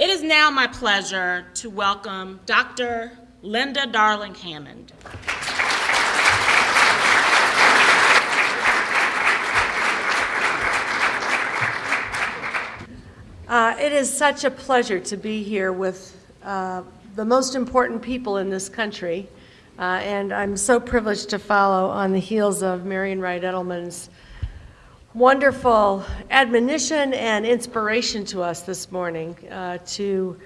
It is now my pleasure to welcome Dr. Linda Darling Hammond. Uh, it is such a pleasure to be here with uh, the most important people in this country, uh, and I'm so privileged to follow on the heels of Marian Wright Edelman's wonderful admonition and inspiration to us this morning uh, to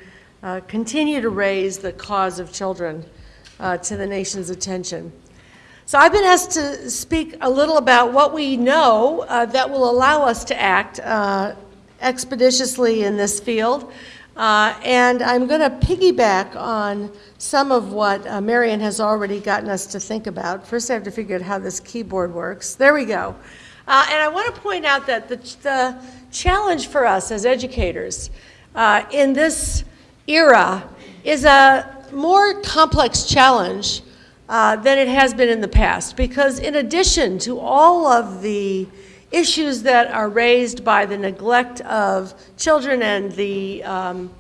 uh, continue to raise the cause of children uh, to the nation's attention. So I've been asked to speak a little about what we know that will allow us to act expeditiously in this field. Uh, and I'm going to piggyback on some of what uh, Marian has already gotten us to think about. First, I have to figure out how this keyboard works. There we go. Uh, and I want to point out that the, the challenge for us as educators uh, in this era is a more complex challenge uh, than it has been in the past. Because in addition to all of the issues that are raised by the neglect of children and the um,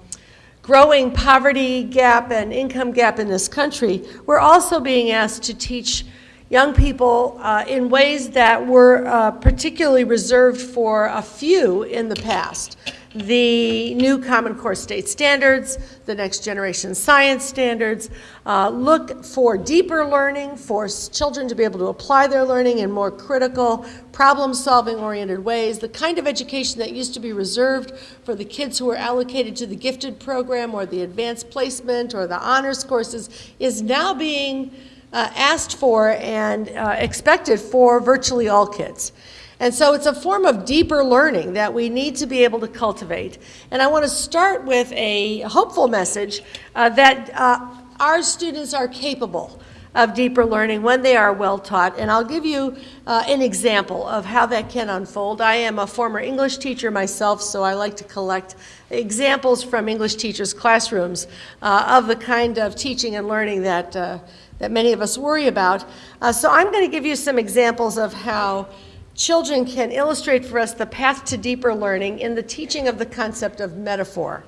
growing poverty gap and income gap in this country, we're also being asked to teach young people uh, in ways that were uh, particularly reserved for a few in the past. The new Common Core State Standards, the Next Generation Science Standards, uh, look for deeper learning, for children to be able to apply their learning in more critical, problem-solving oriented ways, the kind of education that used to be reserved for the kids who were allocated to the gifted program or the advanced placement or the honors courses is now being uh, asked for and uh, expected for virtually all kids. And so it's a form of deeper learning that we need to be able to cultivate. And I want to start with a hopeful message uh, that uh, our students are capable of deeper learning when they are well taught. And I'll give you uh, an example of how that can unfold. I am a former English teacher myself, so I like to collect examples from English teachers' classrooms uh, of the kind of teaching and learning that, uh, that many of us worry about. Uh, so I'm going to give you some examples of how children can illustrate for us the path to deeper learning in the teaching of the concept of metaphor.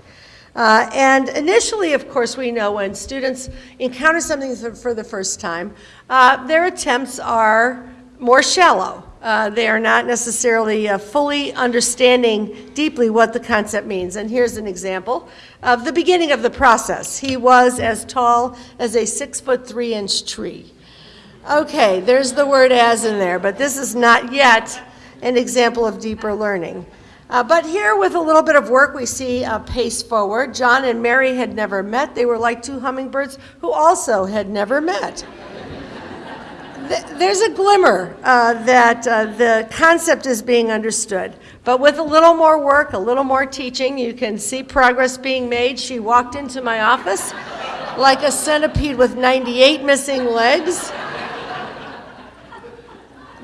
Uh, and initially, of course, we know when students encounter something for the first time, uh, their attempts are more shallow. Uh, they are not necessarily uh, fully understanding deeply what the concept means. And here's an example of the beginning of the process. He was as tall as a six foot three inch tree. Okay, there's the word as in there, but this is not yet an example of deeper learning. Uh, but here, with a little bit of work, we see a pace forward. John and Mary had never met. They were like two hummingbirds who also had never met. There's a glimmer uh, that uh, the concept is being understood. But with a little more work, a little more teaching, you can see progress being made. She walked into my office like a centipede with 98 missing legs.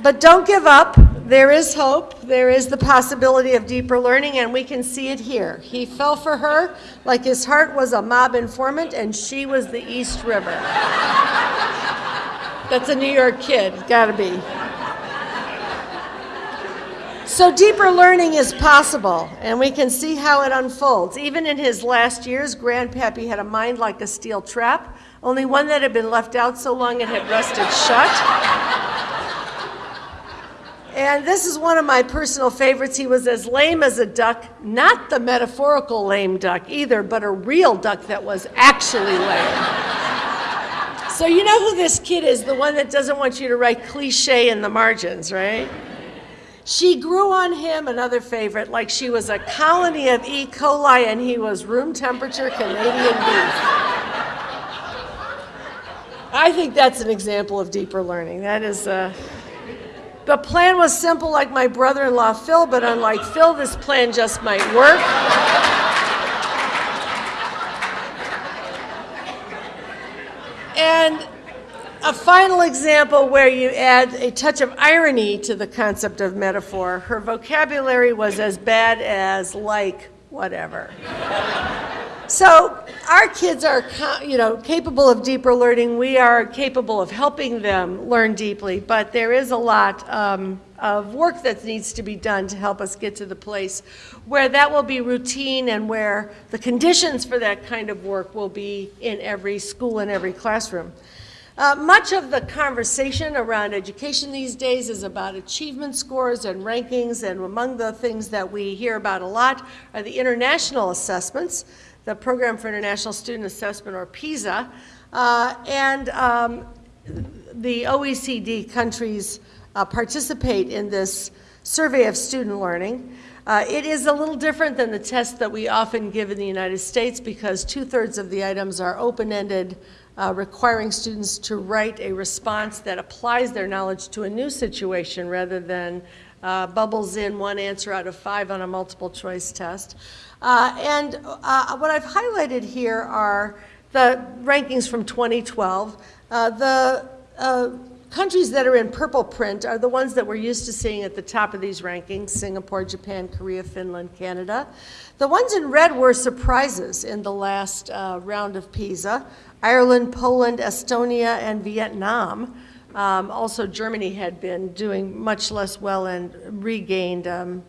But don't give up. There is hope. There is the possibility of deeper learning, and we can see it here. He fell for her like his heart was a mob informant, and she was the East River. That's a New York kid, It's gotta be. So deeper learning is possible, and we can see how it unfolds. Even in his last years, Grandpappy had a mind like a steel trap, only one that had been left out so long it had rusted shut. And this is one of my personal favorites. He was as lame as a duck, not the metaphorical lame duck either, but a real duck that was actually lame. So you know who this kid is, the one that doesn't want you to write cliche in the margins, right? She grew on him, another favorite, like she was a colony of E. coli and he was room temperature Canadian beef. I think that's an example of deeper learning. That is, uh, the plan was simple like my brother-in-law Phil, but unlike Phil, this plan just might work. And a final example where you add a touch of irony to the concept of metaphor. Her vocabulary was as bad as like whatever. So our kids are, you know, capable of deeper learning. We are capable of helping them learn deeply, but there is a lot um, of work that needs to be done to help us get to the place where that will be routine and where the conditions for that kind of work will be in every school and every classroom. Uh, much of the conversation around education these days is about achievement scores and rankings, and among the things that we hear about a lot are the international assessments, the Program for International Student Assessment, or PISA, uh, and um, the OECD countries uh, participate in this survey of student learning. Uh, it is a little different than the test that we often give in the United States because two-thirds of the items are open-ended, uh, requiring students to write a response that applies their knowledge to a new situation rather than uh, bubbles in one answer out of five on a multiple choice test. Uh, and uh, what I've highlighted here are the rankings from 2012. Uh, the countries that are in purple print are the ones that we're used to seeing at the top of these rankings, Singapore, Japan, Korea, Finland, Canada. The ones in red were surprises in the last uh, round of PISA. Ireland, Poland, Estonia, and Vietnam. Um, also, Germany had been doing much less well and regained um,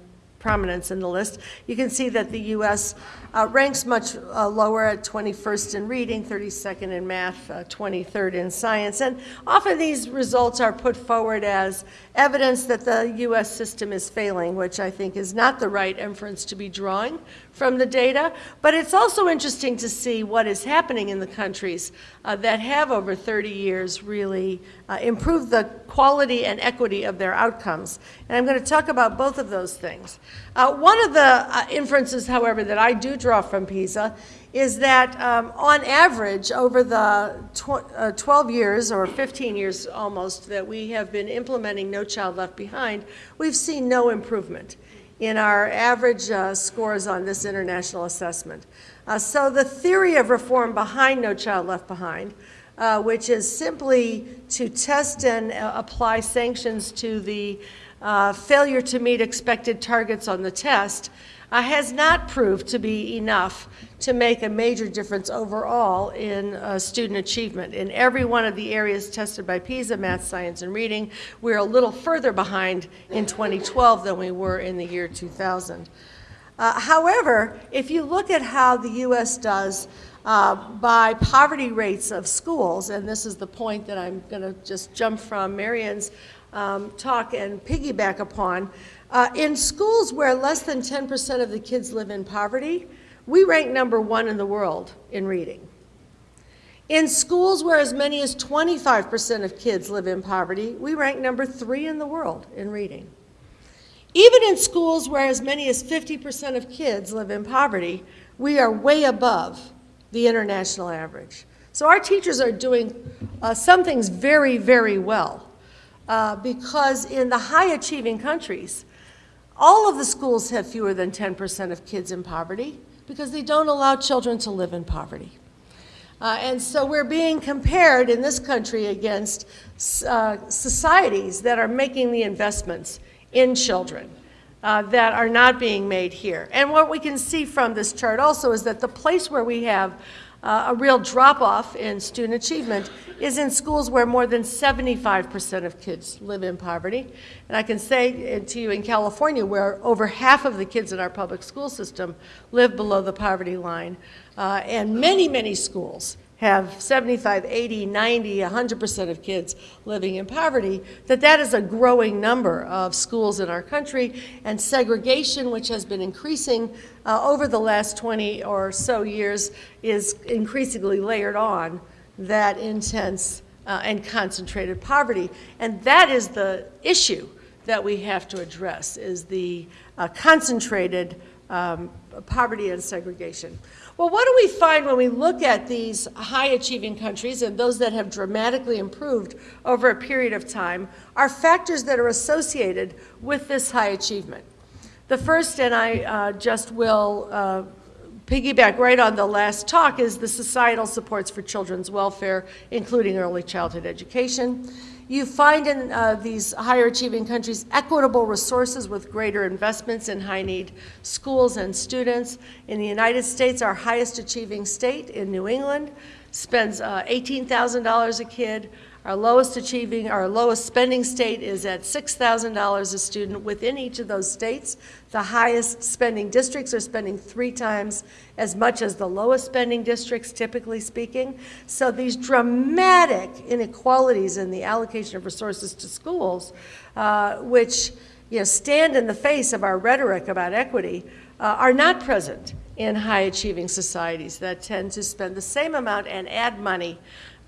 prominence in the list. You can see that the U.S. Uh, ranks much uh, lower at 21st in reading, 32nd in math, uh, 23rd in science. And often these results are put forward as evidence that the U.S. system is failing, which I think is not the right inference to be drawing from the data. But it's also interesting to see what is happening in the countries uh, that have over 30 years really uh, improved the quality and equity of their outcomes. And I'm going to talk about both of those things. Uh, one of the uh, inferences, however, that I do draw from PISA is that um, on average, over the tw uh, 12 years or 15 years almost that we have been implementing No Child Left Behind, we've seen no improvement in our average uh, scores on this international assessment. Uh, so the theory of reform behind No Child Left Behind, uh, which is simply to test and uh, apply sanctions to the uh, failure to meet expected targets on the test, uh, has not proved to be enough to make a major difference overall in uh, student achievement. In every one of the areas tested by PISA, math, science, and reading, we're a little further behind in 2012 than we were in the year 2000. Uh, however, if you look at how the U.S. does uh, by poverty rates of schools, and this is the point that I'm going to just jump from Marian's um, talk and piggyback upon, uh, in schools where less than 10% of the kids live in poverty, we rank number one in the world in reading. In schools where as many as 25% of kids live in poverty, we rank number three in the world in reading. Even in schools where as many as 50% of kids live in poverty, we are way above the international average. So our teachers are doing uh, some things very, very well uh, because in the high achieving countries, all of the schools have fewer than 10% of kids in poverty because they don't allow children to live in poverty. Uh, and so we're being compared in this country against uh, societies that are making the investments in children uh, that are not being made here. And what we can see from this chart also is that the place where we have uh, a real drop-off in student achievement is in schools where more than 75% of kids live in poverty. And I can say to you in California, where over half of the kids in our public school system live below the poverty line, uh, and many, many schools have 75, 80, 90, 100% of kids living in poverty, that that is a growing number of schools in our country, and segregation, which has been increasing uh, over the last 20 or so years, is increasingly layered on that intense uh, and concentrated poverty. And that is the issue that we have to address, is the uh, concentrated um, poverty and segregation. Well, what do we find when we look at these high achieving countries and those that have dramatically improved over a period of time are factors that are associated with this high achievement. The first, and I uh, just will uh, piggyback right on the last talk, is the societal supports for children's welfare, including early childhood education. You find in uh, these higher achieving countries equitable resources with greater investments in high need schools and students. In the United States, our highest achieving state in New England spends uh, $18,000 a kid. Our lowest achieving, our lowest spending state is at $6,000 a student within each of those states. The highest spending districts are spending three times as much as the lowest spending districts, typically speaking. So these dramatic inequalities in the allocation of resources to schools, uh, which you know, stand in the face of our rhetoric about equity, uh, are not present in high-achieving societies that tend to spend the same amount and add money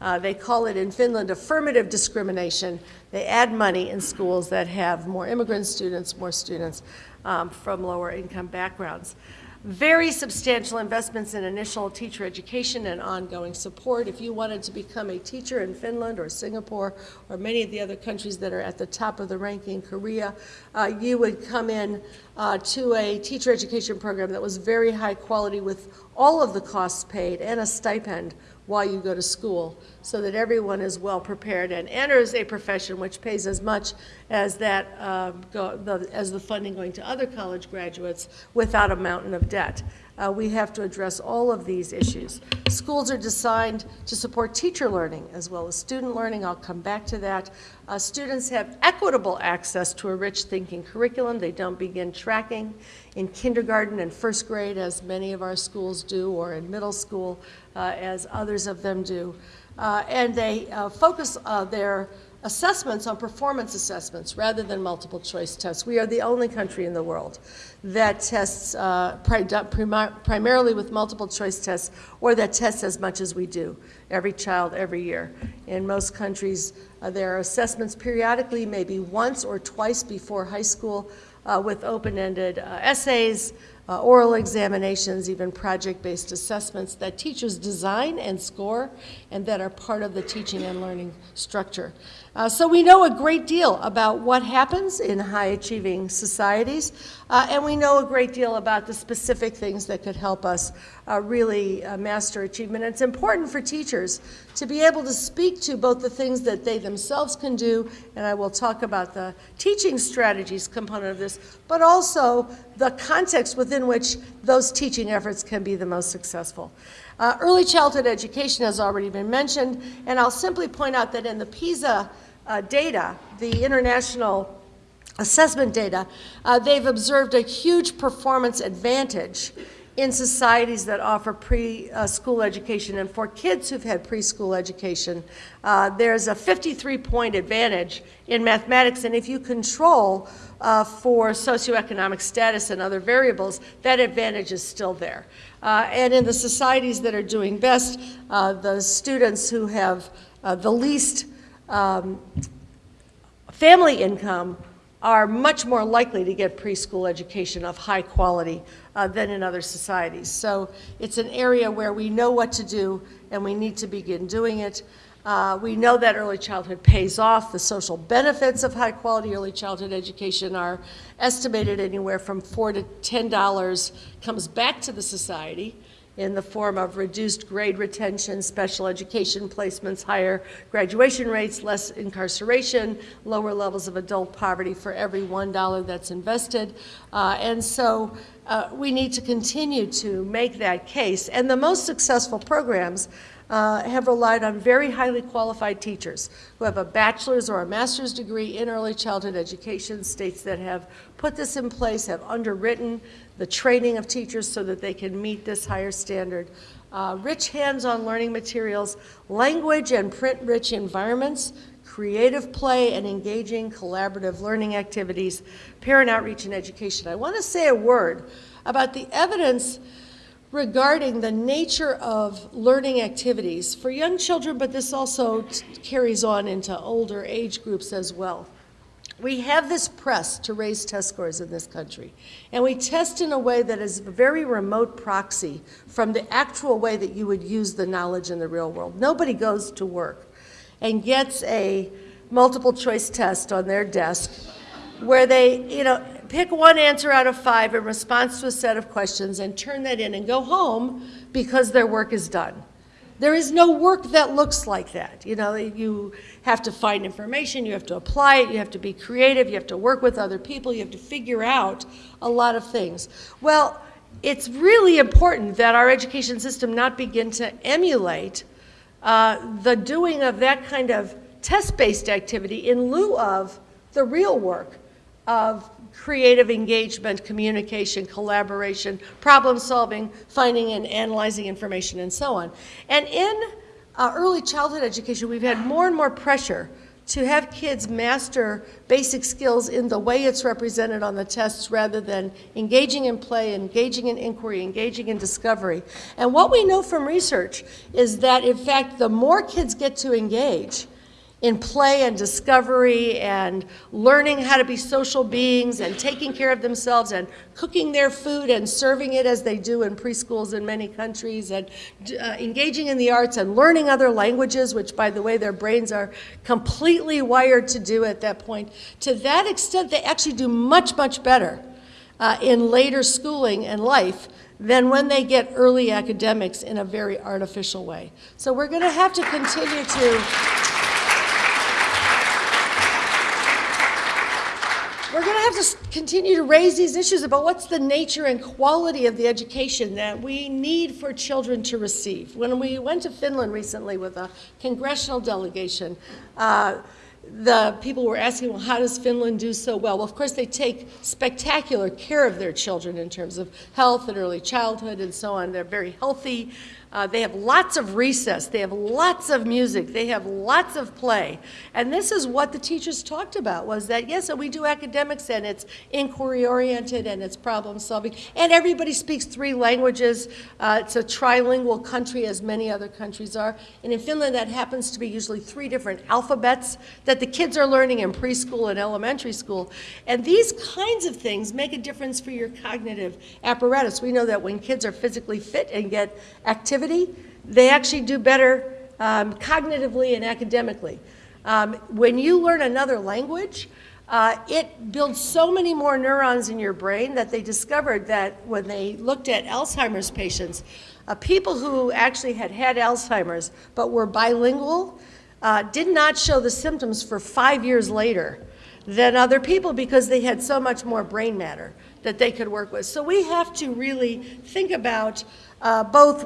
uh, they call it in Finland affirmative discrimination. They add money in schools that have more immigrant students, more students um, from lower income backgrounds. Very substantial investments in initial teacher education and ongoing support. If you wanted to become a teacher in Finland or Singapore or many of the other countries that are at the top of the ranking, Korea, uh, you would come in uh, to a teacher education program that was very high quality with all of the costs paid and a stipend while you go to school so that everyone is well prepared and enters a profession which pays as much as that um, go, the, as the funding going to other college graduates without a mountain of debt. Uh, we have to address all of these issues. Schools are designed to support teacher learning as well as student learning. I'll come back to that. Uh, students have equitable access to a rich thinking curriculum. They don't begin tracking in kindergarten and first grade as many of our schools do or in middle school uh, as others of them do. Uh, and they uh, focus uh, their assessments on performance assessments rather than multiple choice tests. We are the only country in the world that tests uh, pri primarily with multiple choice tests or that tests as much as we do, every child every year. In most countries, uh, there are assessments periodically, maybe once or twice before high school uh, with open-ended uh, essays, uh, oral examinations, even project-based assessments that teachers design and score and that are part of the teaching and learning structure. Uh, so we know a great deal about what happens in high-achieving societies, uh, and we know a great deal about the specific things that could help us uh, really uh, master achievement. And it's important for teachers to be able to speak to both the things that they themselves can do, and I will talk about the teaching strategies component of this, but also the context within which those teaching efforts can be the most successful. Uh, early childhood education has already been mentioned, and I'll simply point out that in the PISA uh, data, the international assessment data, uh, they've observed a huge performance advantage in societies that offer preschool education. And for kids who've had preschool education, uh, there's a 53 point advantage in mathematics. And if you control uh, for socioeconomic status and other variables, that advantage is still there. Uh, and in the societies that are doing best, uh, the students who have uh, the least um, family income are much more likely to get preschool education of high quality uh, than in other societies. So it's an area where we know what to do and we need to begin doing it. Uh, we know that early childhood pays off. The social benefits of high quality early childhood education are estimated anywhere from four to ten dollars comes back to the society in the form of reduced grade retention, special education placements, higher graduation rates, less incarceration, lower levels of adult poverty for every $1 that's invested. Uh, and so uh, we need to continue to make that case. And the most successful programs uh, have relied on very highly qualified teachers who have a bachelor's or a master's degree in early childhood education. States that have put this in place have underwritten the training of teachers so that they can meet this higher standard. Uh, rich hands-on learning materials, language and print-rich environments, creative play and engaging collaborative learning activities, parent outreach and education. I want to say a word about the evidence regarding the nature of learning activities for young children, but this also carries on into older age groups as well. We have this press to raise test scores in this country, and we test in a way that is a very remote proxy from the actual way that you would use the knowledge in the real world. Nobody goes to work and gets a multiple choice test on their desk where they, you know, pick one answer out of five in response to a set of questions and turn that in and go home because their work is done. There is no work that looks like that. You know, you have to find information, you have to apply it, you have to be creative, you have to work with other people, you have to figure out a lot of things. Well, it's really important that our education system not begin to emulate uh, the doing of that kind of test-based activity in lieu of the real work of creative engagement, communication, collaboration, problem solving, finding and analyzing information, and so on. And in uh, early childhood education, we've had more and more pressure to have kids master basic skills in the way it's represented on the tests rather than engaging in play, engaging in inquiry, engaging in discovery. And what we know from research is that, in fact, the more kids get to engage, in play and discovery and learning how to be social beings and taking care of themselves and cooking their food and serving it as they do in preschools in many countries and uh, engaging in the arts and learning other languages, which, by the way, their brains are completely wired to do at that point. To that extent, they actually do much, much better uh, in later schooling and life than when they get early academics in a very artificial way. So we're going to have to continue to We're going to have to continue to raise these issues about what's the nature and quality of the education that we need for children to receive. When we went to Finland recently with a congressional delegation, uh, the people were asking, well, how does Finland do so well? Well, of course, they take spectacular care of their children in terms of health and early childhood and so on. They're very healthy. Uh, they have lots of recess. They have lots of music. They have lots of play. And this is what the teachers talked about was that, yes, we do academics and it's inquiry oriented and it's problem solving. And everybody speaks three languages. Uh, it's a trilingual country, as many other countries are. And in Finland, that happens to be usually three different alphabets that the kids are learning in preschool and elementary school. And these kinds of things make a difference for your cognitive apparatus. We know that when kids are physically fit and get activity, they actually do better um, cognitively and academically. Um, when you learn another language, uh, it builds so many more neurons in your brain that they discovered that when they looked at Alzheimer's patients, uh, people who actually had had Alzheimer's but were bilingual uh, did not show the symptoms for five years later than other people because they had so much more brain matter that they could work with. So we have to really think about uh, both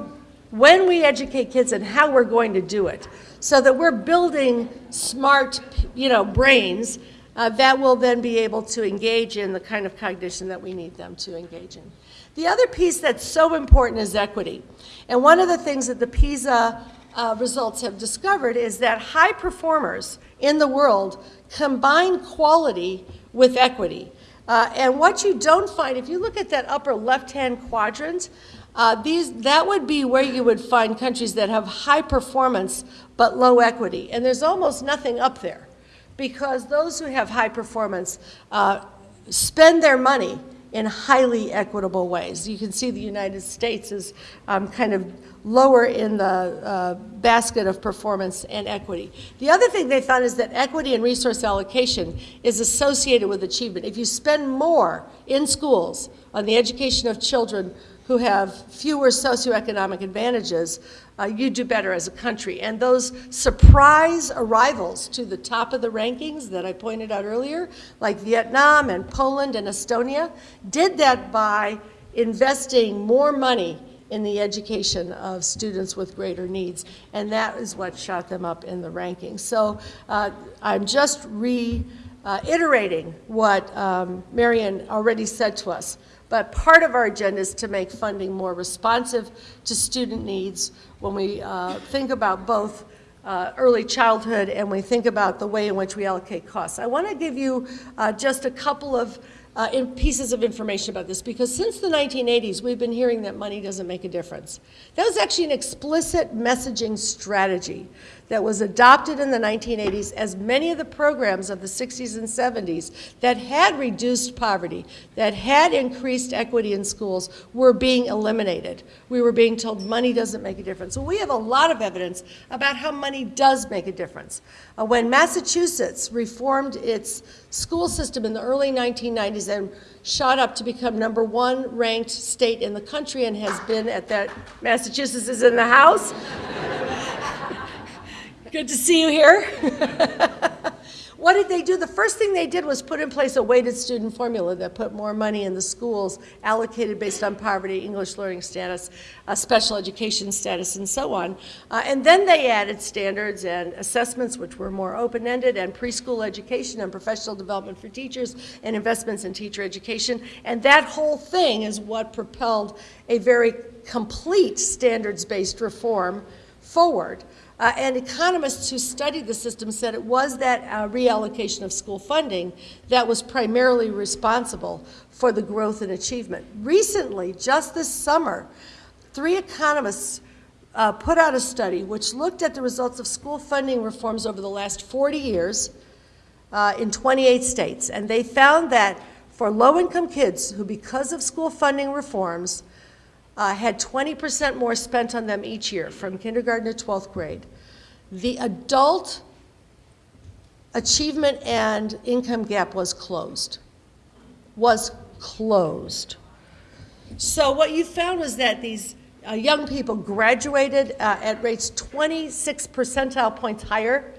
when we educate kids and how we're going to do it so that we're building smart you know brains uh, that will then be able to engage in the kind of cognition that we need them to engage in. The other piece that's so important is equity. And one of the things that the PISA uh, results have discovered is that high performers in the world combine quality with equity. Uh, and what you don't find if you look at that upper left hand quadrant uh, these, that would be where you would find countries that have high performance but low equity. And there's almost nothing up there because those who have high performance uh, spend their money in highly equitable ways. You can see the United States is um, kind of lower in the uh, basket of performance and equity. The other thing they found is that equity and resource allocation is associated with achievement. If you spend more in schools on the education of children who have fewer socioeconomic advantages, uh, you do better as a country. And those surprise arrivals to the top of the rankings that I pointed out earlier, like Vietnam and Poland and Estonia, did that by investing more money in the education of students with greater needs. And that is what shot them up in the rankings. So uh, I'm just reiterating what um, Marian already said to us. But part of our agenda is to make funding more responsive to student needs when we uh, think about both uh, early childhood and we think about the way in which we allocate costs. I want to give you uh, just a couple of uh, pieces of information about this because since the 1980s, we've been hearing that money doesn't make a difference. That was actually an explicit messaging strategy that was adopted in the 1980s as many of the programs of the 60s and 70s that had reduced poverty, that had increased equity in schools, were being eliminated. We were being told money doesn't make a difference. So we have a lot of evidence about how money does make a difference. Uh, when Massachusetts reformed its school system in the early 1990s and shot up to become number one ranked state in the country and has been at that, Massachusetts is in the house. Good to see you here. What did they do? The first thing they did was put in place a weighted student formula that put more money in the schools allocated based on poverty, English learning status, uh, special education status, and so on. Uh, and then they added standards and assessments, which were more open-ended, and preschool education and professional development for teachers, and investments in teacher education. And that whole thing is what propelled a very complete standards-based reform forward. Uh, and economists who studied the system said it was that uh, reallocation of school funding that was primarily responsible for the growth and achievement. Recently, just this summer, three economists uh, put out a study which looked at the results of school funding reforms over the last 40 years uh, in 28 states. And they found that for low-income kids who, because of school funding reforms, uh, had 20% more spent on them each year, from kindergarten to 12th grade. The adult achievement and income gap was closed. Was closed. So what you found was that these uh, young people graduated uh, at rates 26 percentile points higher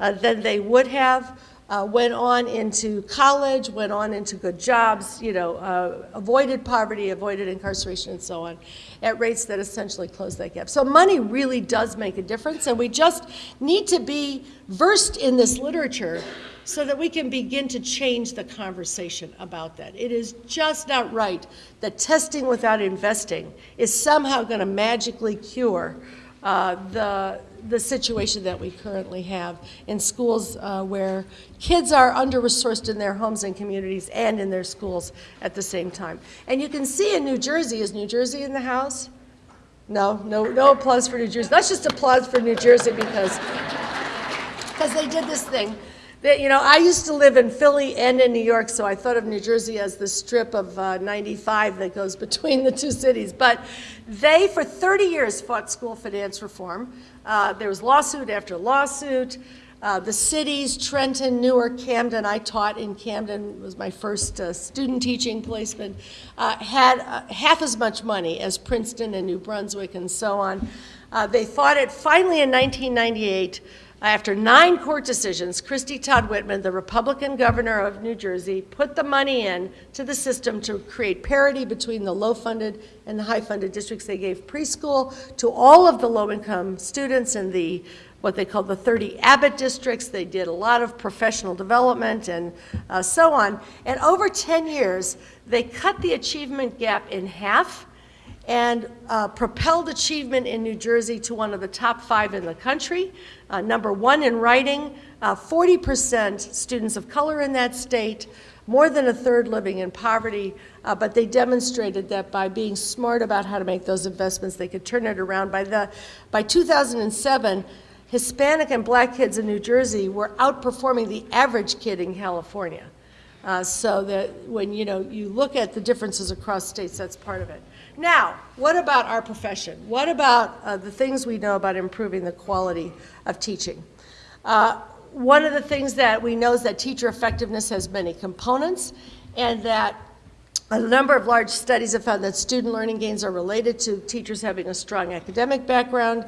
uh, than they would have, uh, went on into college, went on into good jobs, you know, uh, avoided poverty, avoided incarceration, and so on, at rates that essentially close that gap. So money really does make a difference, and we just need to be versed in this literature so that we can begin to change the conversation about that. It is just not right that testing without investing is somehow going to magically cure uh, the, the situation that we currently have in schools uh, where kids are under-resourced in their homes and communities and in their schools at the same time. And you can see in New Jersey, is New Jersey in the house? No, no, no applause for New Jersey. Let's just applause for New Jersey because, because they did this thing. That, you know, I used to live in Philly and in New York, so I thought of New Jersey as the strip of uh, 95 that goes between the two cities. But they, for 30 years, fought school finance reform. Uh, there was lawsuit after lawsuit. Uh, the cities, Trenton, Newark, Camden, I taught in Camden, was my first uh, student teaching placement, uh, had uh, half as much money as Princeton and New Brunswick and so on. Uh, they fought it finally in 1998. After nine court decisions, Christie Todd Whitman, the Republican governor of New Jersey, put the money in to the system to create parity between the low-funded and the high-funded districts. They gave preschool to all of the low-income students in the what they call the 30 Abbott districts. They did a lot of professional development and uh, so on. And over 10 years, they cut the achievement gap in half and uh, propelled achievement in New Jersey to one of the top five in the country. Uh, number one in writing, 40% uh, students of color in that state, more than a third living in poverty, uh, but they demonstrated that by being smart about how to make those investments, they could turn it around. By, the, by 2007, Hispanic and black kids in New Jersey were outperforming the average kid in California. Uh, so that when you know you look at the differences across states, that's part of it. Now, what about our profession? What about uh, the things we know about improving the quality of teaching? Uh, one of the things that we know is that teacher effectiveness has many components and that a number of large studies have found that student learning gains are related to teachers having a strong academic background,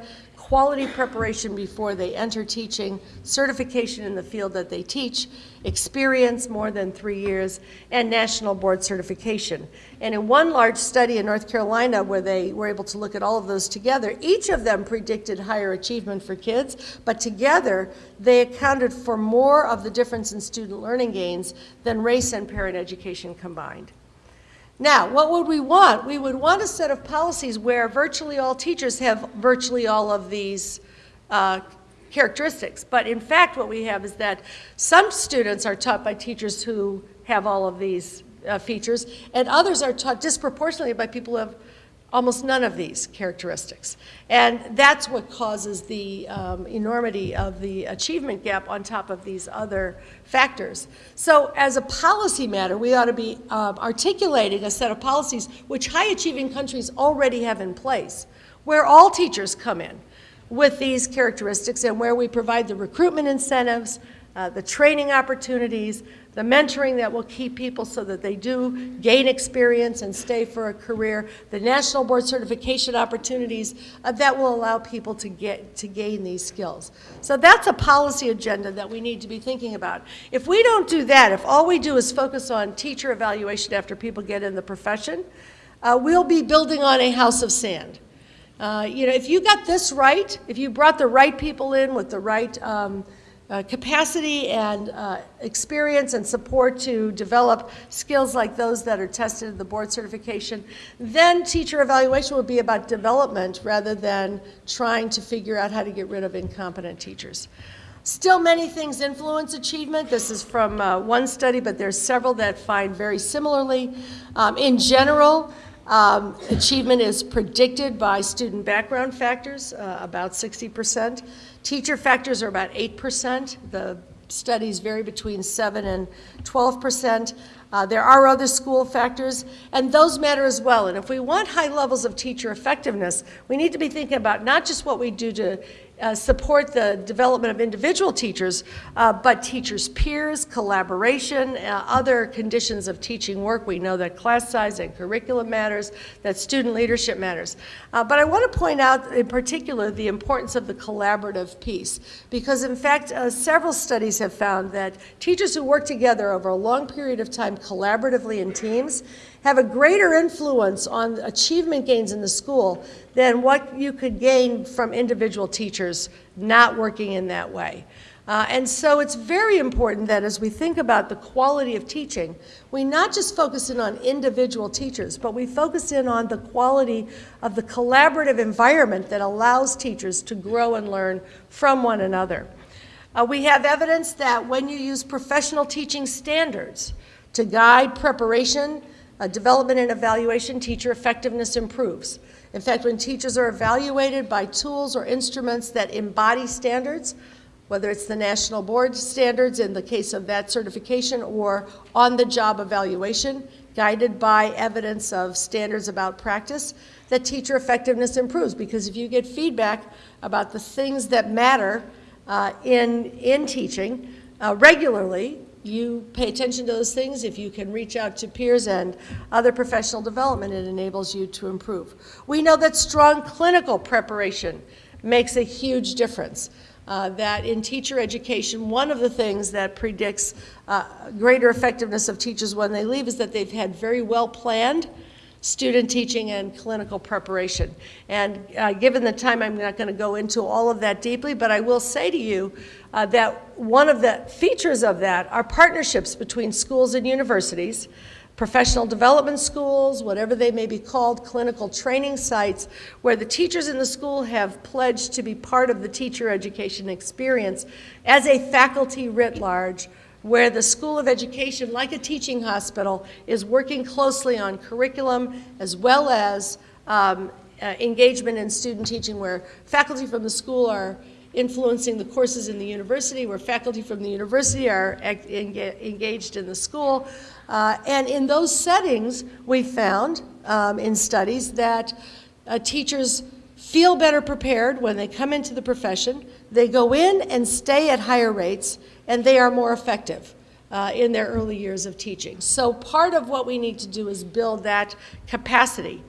quality preparation before they enter teaching, certification in the field that they teach, experience more than three years, and national board certification. And in one large study in North Carolina where they were able to look at all of those together, each of them predicted higher achievement for kids, but together they accounted for more of the difference in student learning gains than race and parent education combined. Now, what would we want? We would want a set of policies where virtually all teachers have virtually all of these uh, characteristics. But in fact, what we have is that some students are taught by teachers who have all of these uh, features, and others are taught disproportionately by people who have almost none of these characteristics. And that's what causes the um, enormity of the achievement gap on top of these other factors. So as a policy matter, we ought to be um, articulating a set of policies which high-achieving countries already have in place, where all teachers come in with these characteristics and where we provide the recruitment incentives, uh, the training opportunities, the mentoring that will keep people so that they do gain experience and stay for a career, the national board certification opportunities uh, that will allow people to get to gain these skills. So that's a policy agenda that we need to be thinking about. If we don't do that, if all we do is focus on teacher evaluation after people get in the profession, uh, we'll be building on a house of sand. Uh, you know, if you got this right, if you brought the right people in with the right um, uh, capacity and uh, experience and support to develop skills like those that are tested in the board certification, then teacher evaluation would be about development rather than trying to figure out how to get rid of incompetent teachers. Still, many things influence achievement. This is from uh, one study, but there's several that find very similarly. Um, in general, um, achievement is predicted by student background factors, uh, about 60%. Teacher factors are about 8%. The studies vary between 7 and 12%. Uh, there are other school factors, and those matter as well. And if we want high levels of teacher effectiveness, we need to be thinking about not just what we do to uh, support the development of individual teachers, uh, but teachers' peers, collaboration, uh, other conditions of teaching work. We know that class size and curriculum matters, that student leadership matters. Uh, but I want to point out in particular the importance of the collaborative piece, because in fact, uh, several studies have found that teachers who work together over a long period of time collaboratively in teams have a greater influence on achievement gains in the school than what you could gain from individual teachers not working in that way. Uh, and so it's very important that as we think about the quality of teaching, we not just focus in on individual teachers, but we focus in on the quality of the collaborative environment that allows teachers to grow and learn from one another. Uh, we have evidence that when you use professional teaching standards to guide preparation, uh, development and evaluation, teacher effectiveness improves. In fact, when teachers are evaluated by tools or instruments that embody standards, whether it's the national board standards in the case of that certification or on-the-job evaluation, guided by evidence of standards about practice, that teacher effectiveness improves. Because if you get feedback about the things that matter uh, in, in teaching uh, regularly, you pay attention to those things, if you can reach out to peers and other professional development, it enables you to improve. We know that strong clinical preparation makes a huge difference. Uh, that in teacher education, one of the things that predicts uh, greater effectiveness of teachers when they leave is that they've had very well planned student teaching and clinical preparation. And uh, given the time, I'm not going to go into all of that deeply, but I will say to you uh, that one of the features of that are partnerships between schools and universities, professional development schools, whatever they may be called, clinical training sites, where the teachers in the school have pledged to be part of the teacher education experience as a faculty writ large where the School of Education, like a teaching hospital, is working closely on curriculum as well as um, uh, engagement in student teaching where faculty from the school are influencing the courses in the university, where faculty from the university are engaged in the school. Uh, and in those settings, we found um, in studies that uh, teachers feel better prepared when they come into the profession. They go in and stay at higher rates, and they are more effective uh, in their early years of teaching. So part of what we need to do is build that capacity.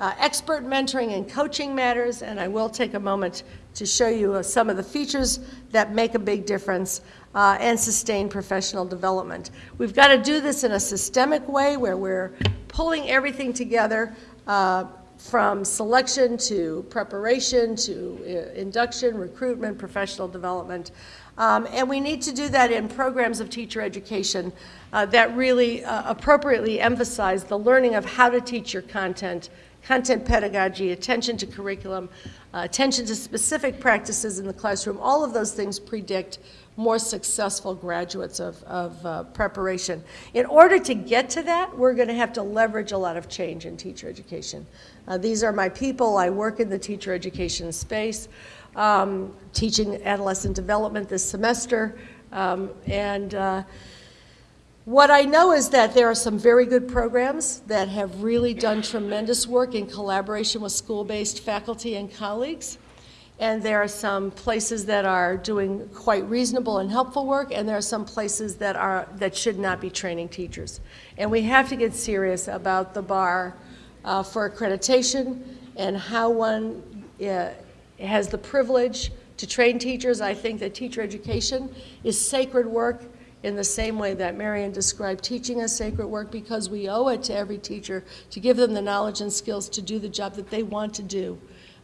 Uh, expert mentoring and coaching matters, and I will take a moment to show you uh, some of the features that make a big difference uh, and sustain professional development. We've got to do this in a systemic way where we're pulling everything together uh, from selection to preparation to uh, induction, recruitment, professional development. Um, and we need to do that in programs of teacher education uh, that really uh, appropriately emphasize the learning of how to teach your content, content pedagogy, attention to curriculum, uh, attention to specific practices in the classroom. All of those things predict more successful graduates of, of uh, preparation. In order to get to that, we're going to have to leverage a lot of change in teacher education. Uh, these are my people. I work in the teacher education space um, teaching adolescent development this semester. Um, and uh, what I know is that there are some very good programs that have really done tremendous work in collaboration with school-based faculty and colleagues. And there are some places that are doing quite reasonable and helpful work, and there are some places that are, that should not be training teachers. And we have to get serious about the bar uh, for accreditation and how one uh, has the privilege to train teachers. I think that teacher education is sacred work in the same way that Marian described teaching as sacred work because we owe it to every teacher to give them the knowledge and skills to do the job that they want to do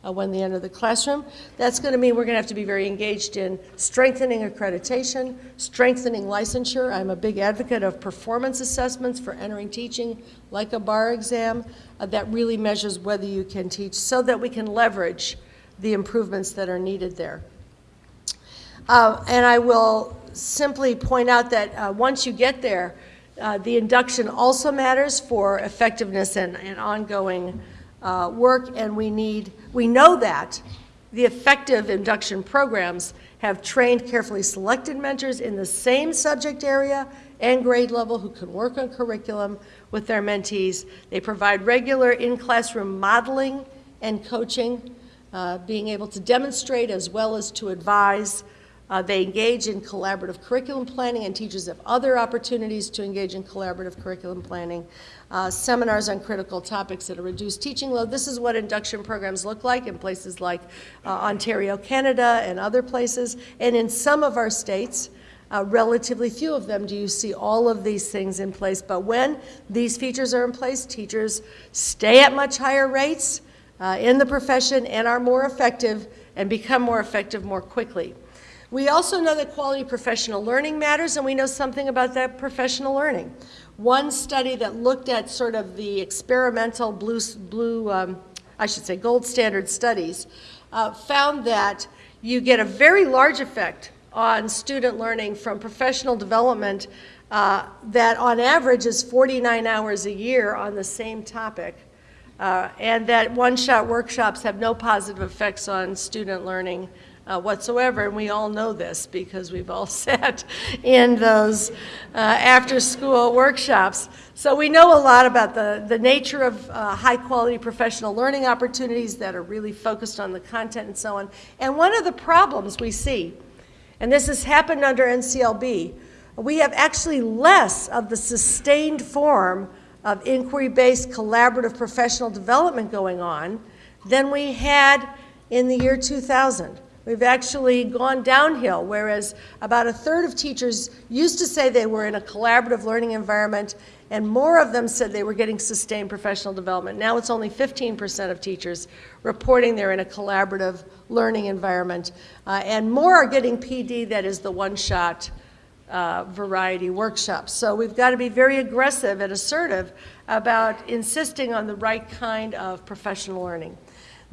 uh, when they enter the classroom. That's going to mean we're going to have to be very engaged in strengthening accreditation, strengthening licensure. I'm a big advocate of performance assessments for entering teaching, like a bar exam, uh, that really measures whether you can teach so that we can leverage the improvements that are needed there. Uh, And I will simply point out that uh, once you get there, uh, the induction also matters for effectiveness and and ongoing uh, work, and we need, we know that the effective induction programs have trained carefully selected mentors in the same subject area and grade level who can work on curriculum with their mentees. They provide regular in-classroom modeling and coaching, uh, being able to demonstrate as well as to advise. Uh, They engage in collaborative curriculum planning, and teachers have other opportunities to engage in collaborative curriculum planning. Uh, Seminars on critical topics at a reduced teaching load. This is what induction programs look like in places like uh, Ontario, Canada, and other places. And in some of our states, uh, relatively few of them do you see all of these things in place. But when these features are in place, teachers stay at much higher rates uh, in the profession and are more effective and become more effective more quickly. We also know that quality professional learning matters, and we know something about that professional learning. One study that looked at sort of the experimental blue, blue um, I should say, gold standard studies, uh, found that you get a very large effect on student learning from professional development uh, that on average is 49 hours a year on the same topic. Uh, and that one-shot workshops have no positive effects on student learning uh, whatsoever, and we all know this because we've all sat in those uh, after-school workshops. So we know a lot about the, the nature of uh, high-quality professional learning opportunities that are really focused on the content and so on. And one of the problems we see, and this has happened under NCLB, we have actually less of the sustained form of inquiry-based collaborative professional development going on than we had in the year 2000. We've actually gone downhill, whereas about a third of teachers used to say they were in a collaborative learning environment, and more of them said they were getting sustained professional development. Now it's only 15% of teachers reporting they're in a collaborative learning environment, uh, and more are getting PD, that is the one-shot uh, variety workshops. So we've got to be very aggressive and assertive about insisting on the right kind of professional learning.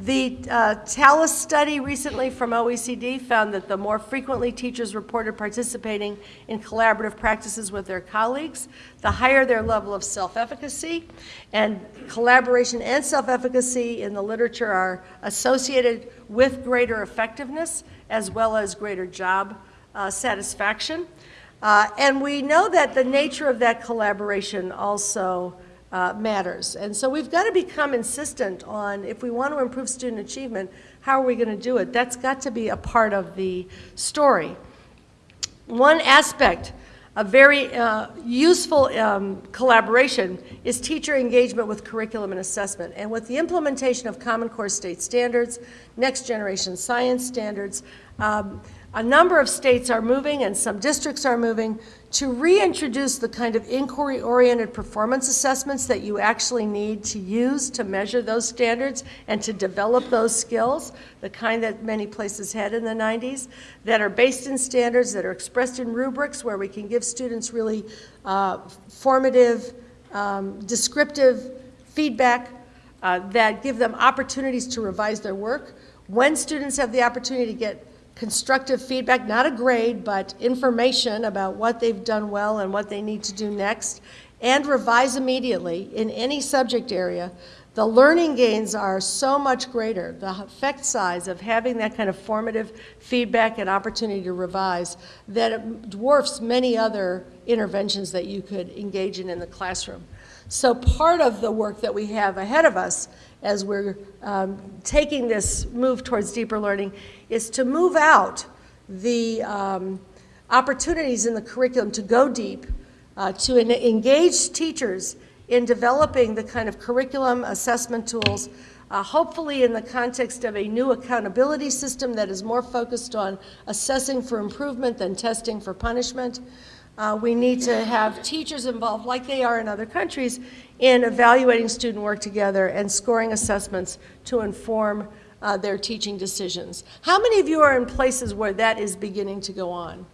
The uh, TALIS study recently from OECD found that the more frequently teachers reported participating in collaborative practices with their colleagues, the higher their level of self-efficacy. And collaboration and self-efficacy in the literature are associated with greater effectiveness as well as greater job uh, satisfaction. Uh, and we know that the nature of that collaboration also uh, matters. And so we've got to become insistent on, if we want to improve student achievement, how are we going to do it? That's got to be a part of the story. One aspect a very uh, useful um, collaboration is teacher engagement with curriculum and assessment. And with the implementation of Common Core state standards, next generation science standards, um, a number of states are moving and some districts are moving to reintroduce the kind of inquiry-oriented performance assessments that you actually need to use to measure those standards and to develop those skills, the kind that many places had in the 90s, that are based in standards, that are expressed in rubrics where we can give students really uh, formative, um, descriptive feedback uh, that give them opportunities to revise their work. When students have the opportunity to get constructive feedback, not a grade, but information about what they've done well and what they need to do next, and revise immediately in any subject area, the learning gains are so much greater. The effect size of having that kind of formative feedback and opportunity to revise that it dwarfs many other interventions that you could engage in in the classroom. So part of the work that we have ahead of us as we're um, taking this move towards deeper learning is to move out the um, opportunities in the curriculum to go deep, uh, to en- engage teachers in developing the kind of curriculum assessment tools, uh, hopefully in the context of a new accountability system that is more focused on assessing for improvement than testing for punishment. Uh, we need to have teachers involved, like they are in other countries, in evaluating student work together and scoring assessments to inform uh, their teaching decisions. How many of you are in places where that is beginning to go on?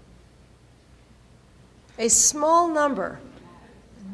A small number.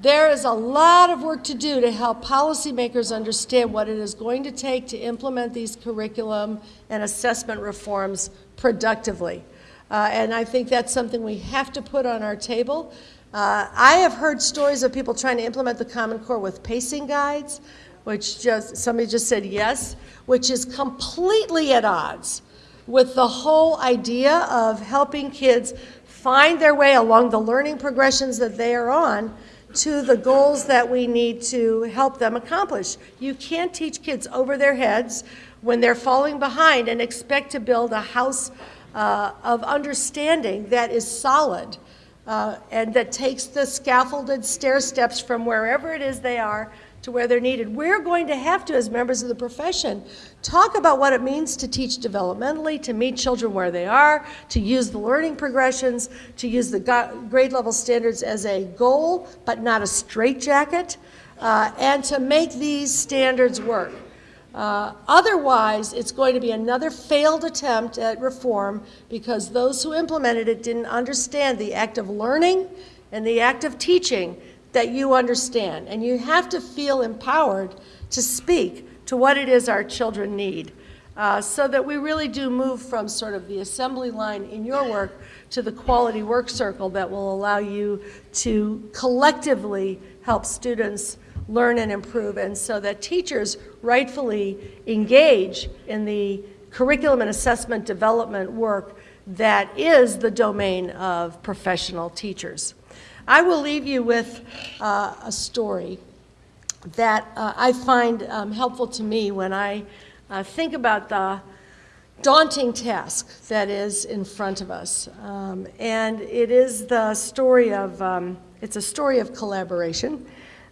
There is a lot of work to do to help policymakers understand what it is going to take to implement these curriculum and assessment reforms productively. Uh, and I think that's something we have to put on our table. Uh, I have heard stories of people trying to implement the Common Core with pacing guides, which just, somebody just said yes, which is completely at odds with the whole idea of helping kids find their way along the learning progressions that they are on to the goals that we need to help them accomplish. You can't teach kids over their heads when they're falling behind and expect to build a house uh, of understanding that is solid uh, and that takes the scaffolded stair steps from wherever it is they are to where they're needed. We're going to have to, as members of the profession, talk about what it means to teach developmentally, to meet children where they are, to use the learning progressions, to use the grade level standards as a goal, but not a straitjacket, uh, and to make these standards work. Uh, otherwise, it's going to be another failed attempt at reform because those who implemented it didn't understand the act of learning and the act of teaching that you understand. And you have to feel empowered to speak to what it is our children need. Uh, so that we really do move from sort of the assembly line in your work to the quality work circle that will allow you to collectively help students learn and improve, and so that teachers rightfully engage in the curriculum and assessment development work that is the domain of professional teachers. I will leave you with uh, a story that uh, I find um, helpful to me when I uh, think about the daunting task that is in front of us. Um, and it is the story of, um, it's a story of collaboration.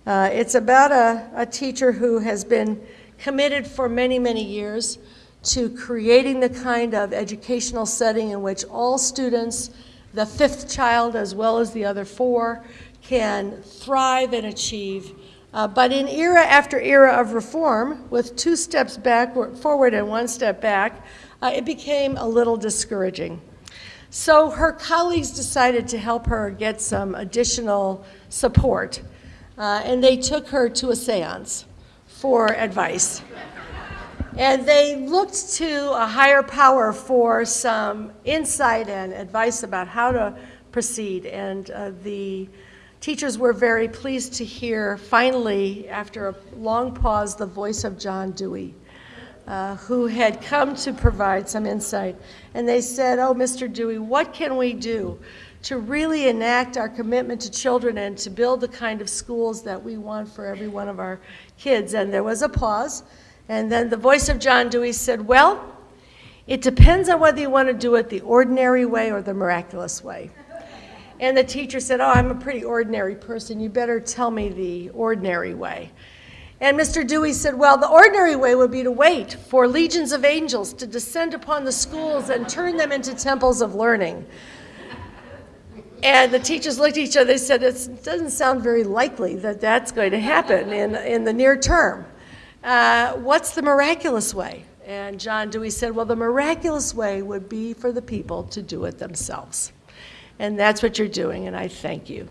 Uh, it's about a, a teacher who has been committed for many, many years to creating the kind of educational setting in which all students, the fifth child as well as the other four, can thrive and achieve. Uh, but in era after era of reform, with two steps back, forward and one step back, uh, it became a little discouraging. So her colleagues decided to help her get some additional support, uh, and they took her to a seance for advice. And they looked to a higher power for some insight and advice about how to proceed. And uh, the teachers were very pleased to hear, finally, after a long pause, the voice of John Dewey, uh, who had come to provide some insight. And they said, Oh, Mr. Dewey, what can we do to really enact our commitment to children and to build the kind of schools that we want for every one of our kids? And there was a pause. And then the voice of John Dewey said, Well, it depends on whether you want to do it the ordinary way or the miraculous way. And the teacher said, Oh, I'm a pretty ordinary person. You better tell me the ordinary way. And Mr. Dewey said, Well, the ordinary way would be to wait for legions of angels to descend upon the schools and turn them into temples of learning. And the teachers looked at each other. They said, It doesn't sound very likely that that's going to happen in, in the near term. Uh, what's the miraculous way? And John Dewey said, Well, the miraculous way would be for the people to do it themselves. And that's what you're doing, and I thank you.